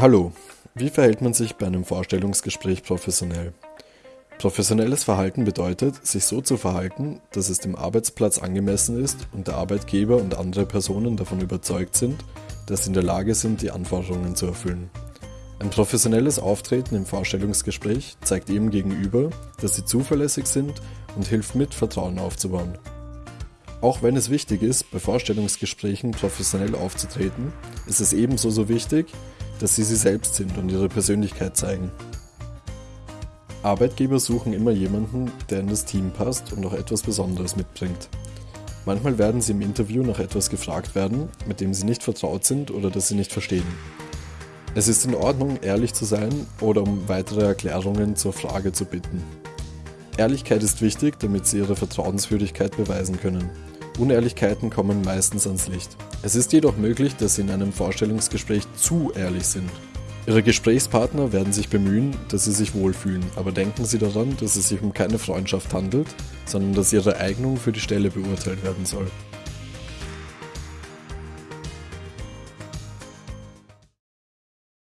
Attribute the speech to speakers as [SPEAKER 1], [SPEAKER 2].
[SPEAKER 1] Hallo, wie verhält man sich bei einem Vorstellungsgespräch professionell? Professionelles Verhalten bedeutet, sich so zu verhalten, dass es dem Arbeitsplatz angemessen ist und der Arbeitgeber und andere Personen davon überzeugt sind, dass sie in der Lage sind, die Anforderungen zu erfüllen. Ein professionelles Auftreten im Vorstellungsgespräch zeigt ihrem Gegenüber, dass sie zuverlässig sind und hilft mit, Vertrauen aufzubauen. Auch wenn es wichtig ist, bei Vorstellungsgesprächen professionell aufzutreten, ist es ebenso so wichtig, dass sie sie selbst sind und ihre Persönlichkeit zeigen. Arbeitgeber suchen immer jemanden, der in das Team passt und auch etwas Besonderes mitbringt. Manchmal werden sie im Interview nach etwas gefragt werden, mit dem sie nicht vertraut sind oder das sie nicht verstehen. Es ist in Ordnung, ehrlich zu sein oder um weitere Erklärungen zur Frage zu bitten. Ehrlichkeit ist wichtig, damit sie ihre Vertrauenswürdigkeit beweisen können. Unehrlichkeiten kommen meistens ans Licht. Es ist jedoch möglich, dass Sie in einem Vorstellungsgespräch zu ehrlich sind. Ihre Gesprächspartner werden sich bemühen, dass Sie sich wohlfühlen, aber denken Sie daran, dass es sich um keine Freundschaft handelt, sondern dass Ihre Eignung für die Stelle beurteilt werden soll.